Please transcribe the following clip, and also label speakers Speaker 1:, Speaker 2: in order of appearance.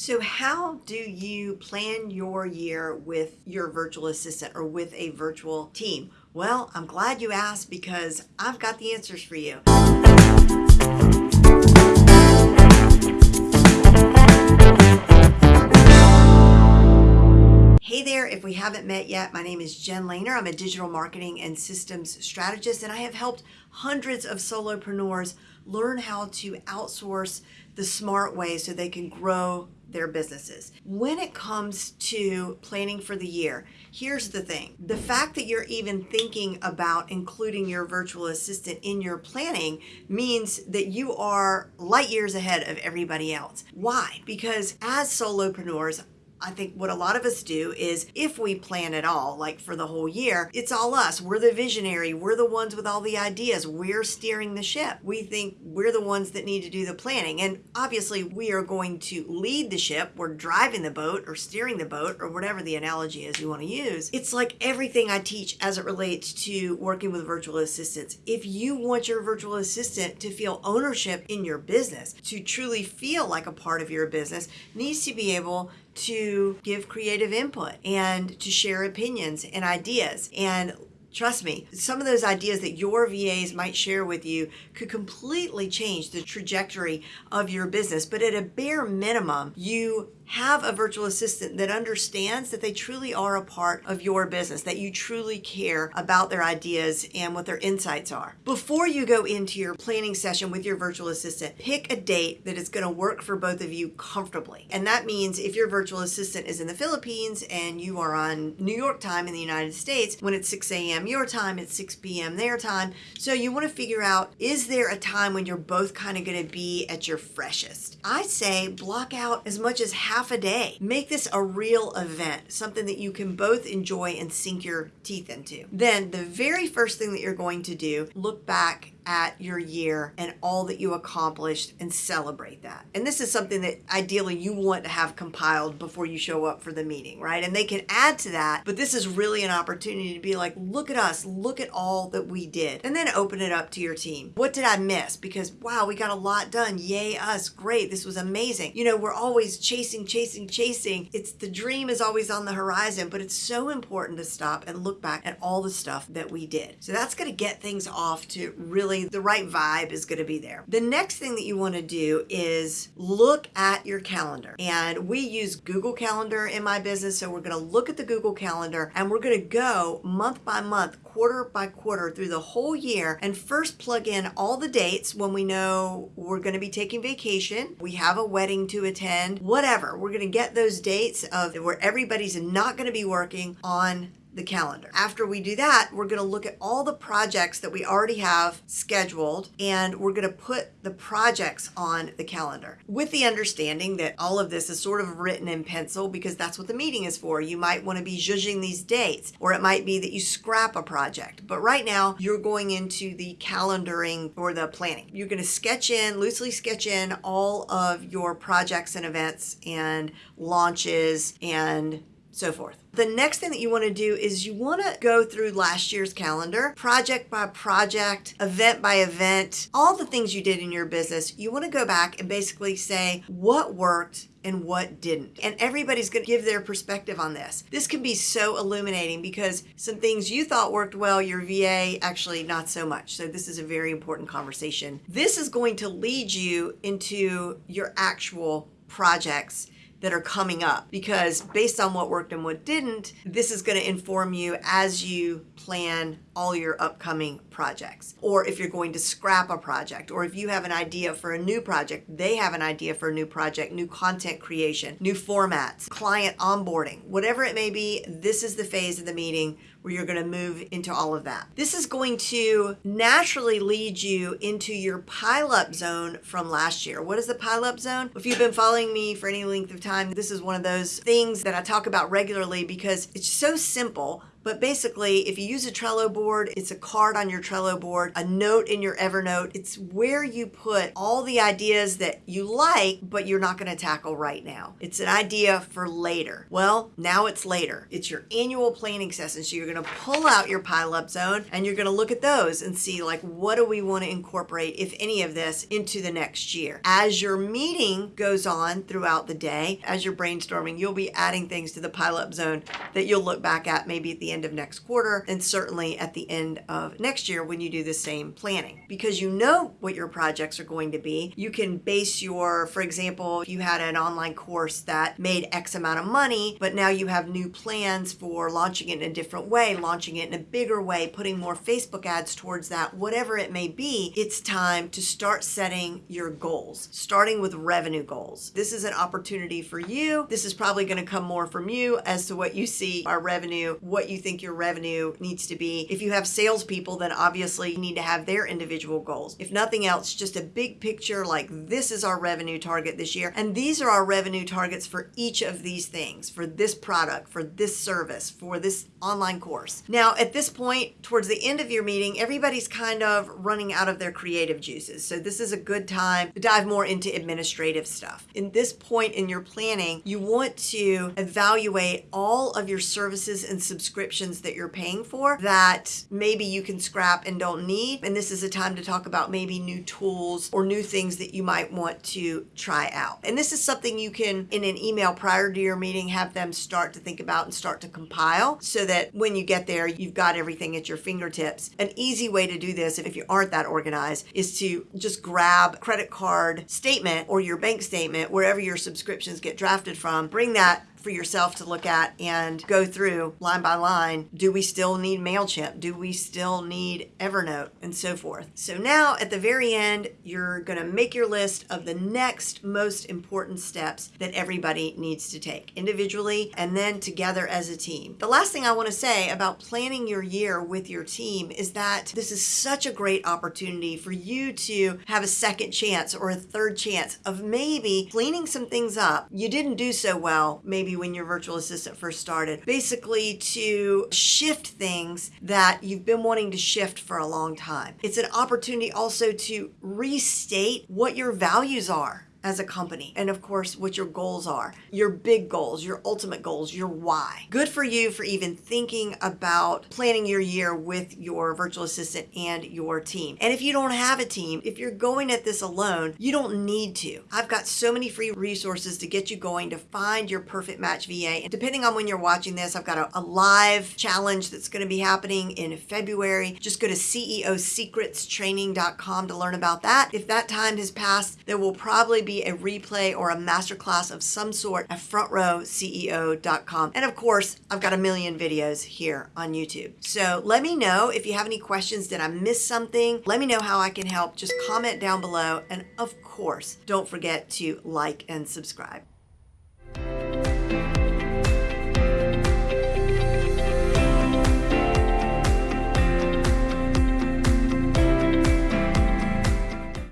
Speaker 1: So how do you plan your year with your virtual assistant or with a virtual team? Well, I'm glad you asked because I've got the answers for you. Hey there, if we haven't met yet, my name is Jen Lehner. I'm a digital marketing and systems strategist, and I have helped hundreds of solopreneurs learn how to outsource the smart way so they can grow their businesses. When it comes to planning for the year, here's the thing. The fact that you're even thinking about including your virtual assistant in your planning means that you are light years ahead of everybody else. Why? Because as solopreneurs, I think what a lot of us do is if we plan at all, like for the whole year, it's all us. We're the visionary. We're the ones with all the ideas. We're steering the ship. We think we're the ones that need to do the planning. And obviously, we are going to lead the ship. We're driving the boat or steering the boat or whatever the analogy is you want to use. It's like everything I teach as it relates to working with virtual assistants. If you want your virtual assistant to feel ownership in your business, to truly feel like a part of your business, needs to be able to give creative input and to share opinions and ideas. And trust me, some of those ideas that your VAs might share with you could completely change the trajectory of your business. But at a bare minimum, you have a virtual assistant that understands that they truly are a part of your business, that you truly care about their ideas and what their insights are. Before you go into your planning session with your virtual assistant, pick a date that is going to work for both of you comfortably. And that means if your virtual assistant is in the Philippines and you are on New York time in the United States, when it's 6 a.m. your time, it's 6 p.m. their time. So you want to figure out is there a time when you're both kind of going to be at your freshest? I say block out as much as half half a day. Make this a real event, something that you can both enjoy and sink your teeth into. Then the very first thing that you're going to do, look back at your year and all that you accomplished and celebrate that. And this is something that ideally you want to have compiled before you show up for the meeting, right? And they can add to that, but this is really an opportunity to be like, look at us, look at all that we did. And then open it up to your team. What did I miss? Because wow, we got a lot done. Yay us. Great. This was amazing. You know, we're always chasing, chasing, chasing. It's the dream is always on the horizon, but it's so important to stop and look back at all the stuff that we did. So that's going to get things off to really really the right vibe is going to be there. The next thing that you want to do is look at your calendar. And we use Google Calendar in my business. So we're going to look at the Google Calendar and we're going to go month by month, quarter by quarter through the whole year and first plug in all the dates when we know we're going to be taking vacation, we have a wedding to attend, whatever. We're going to get those dates of where everybody's not going to be working on the calendar. After we do that, we're going to look at all the projects that we already have scheduled and we're going to put the projects on the calendar with the understanding that all of this is sort of written in pencil because that's what the meeting is for. You might want to be judging these dates or it might be that you scrap a project. But right now you're going into the calendaring or the planning. You're going to sketch in, loosely sketch in all of your projects and events and launches and so forth. The next thing that you want to do is you want to go through last year's calendar, project by project, event by event, all the things you did in your business. You want to go back and basically say what worked and what didn't. And everybody's going to give their perspective on this. This can be so illuminating because some things you thought worked well, your VA actually not so much. So this is a very important conversation. This is going to lead you into your actual projects that are coming up because based on what worked and what didn't, this is going to inform you as you plan all your upcoming projects. Or if you're going to scrap a project, or if you have an idea for a new project, they have an idea for a new project, new content creation, new formats, client onboarding, whatever it may be, this is the phase of the meeting where you're going to move into all of that. This is going to naturally lead you into your pileup zone from last year. What is the pileup zone? If you've been following me for any length of time, this is one of those things that I talk about regularly because it's so simple, But basically, if you use a Trello board, it's a card on your Trello board, a note in your Evernote. It's where you put all the ideas that you like, but you're not going to tackle right now. It's an idea for later. Well, now it's later. It's your annual planning session. So you're going to pull out your pile up zone and you're going to look at those and see like, what do we want to incorporate, if any of this, into the next year? As your meeting goes on throughout the day, as you're brainstorming, you'll be adding things to the pile up zone that you'll look back at maybe at the end of next quarter and certainly at the end of next year when you do the same planning. Because you know what your projects are going to be, you can base your, for example, if you had an online course that made X amount of money, but now you have new plans for launching it in a different way, launching it in a bigger way, putting more Facebook ads towards that, whatever it may be, it's time to start setting your goals, starting with revenue goals. This is an opportunity for you. This is probably going to come more from you as to what you see our revenue, what you think your revenue needs to be. If you have salespeople, then obviously you need to have their individual goals. If nothing else, just a big picture like this is our revenue target this year, and these are our revenue targets for each of these things, for this product, for this service, for this online course. Now, at this point, towards the end of your meeting, everybody's kind of running out of their creative juices. So this is a good time to dive more into administrative stuff. In this point in your planning, you want to evaluate all of your services and subscriptions that you're paying for that maybe you can scrap and don't need. And this is a time to talk about maybe new tools or new things that you might want to try out. And this is something you can, in an email prior to your meeting, have them start to think about and start to compile so that when you get there, you've got everything at your fingertips. An easy way to do this, if you aren't that organized, is to just grab credit card statement or your bank statement, wherever your subscriptions get drafted from, bring that for yourself to look at and go through line by line. Do we still need MailChimp? Do we still need Evernote? And so forth. So now at the very end, you're going to make your list of the next most important steps that everybody needs to take individually and then together as a team. The last thing I want to say about planning your year with your team is that this is such a great opportunity for you to have a second chance or a third chance of maybe cleaning some things up. You didn't do so well, maybe when your virtual assistant first started. Basically, to shift things that you've been wanting to shift for a long time. It's an opportunity also to restate what your values are as a company. And of course, what your goals are, your big goals, your ultimate goals, your why. Good for you for even thinking about planning your year with your virtual assistant and your team. And if you don't have a team, if you're going at this alone, you don't need to. I've got so many free resources to get you going to find your perfect match VA. And depending on when you're watching this, I've got a, a live challenge that's going to be happening in February. Just go to CEOsecretstraining.com to learn about that. If that time has passed, there will probably be a replay or a masterclass of some sort at frontrowceo.com. And of course, I've got a million videos here on YouTube. So let me know if you have any questions. Did I miss something? Let me know how I can help. Just comment down below. And of course, don't forget to like and subscribe.